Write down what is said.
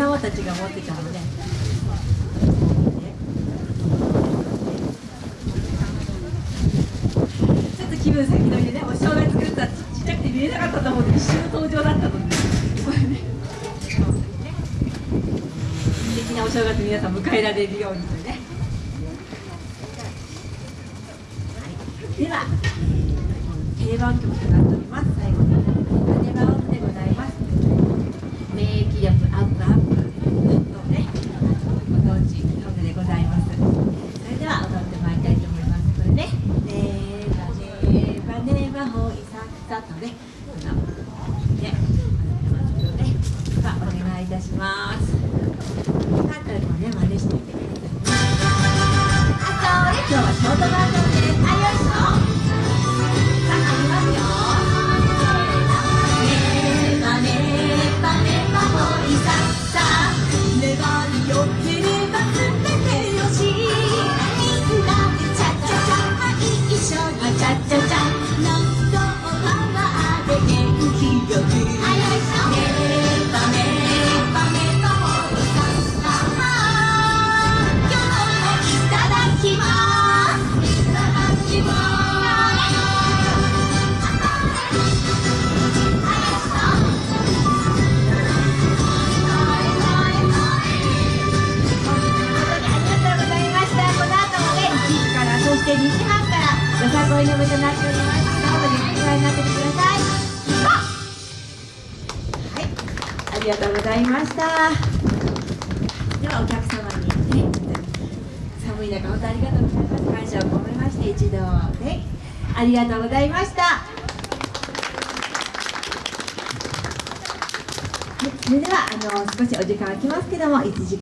様たちが持ってたので、ちょっと気分先取りでねお正月来るとはちっちゃくて見えなかったと思うんで一瞬の登場だったのでこれね素敵なお正月皆さん迎えられるようにとね、はい、では定番曲となっております。最後に「羽羽音」でございます免疫力アップアップとねご当地ソングでございますそれでは踊ってまいりたいと思いますこれね「ねばねばほいさっさ」とねね2時半からよさこいの部となっております。どうぞゆっくりご覧になっててくださいはいありがとうございました。ではお客様にね寒い中本当ありがとうございます感謝を込めまして一度ねありがとうございました。はいそれではあの少しお時間空きますけども1時間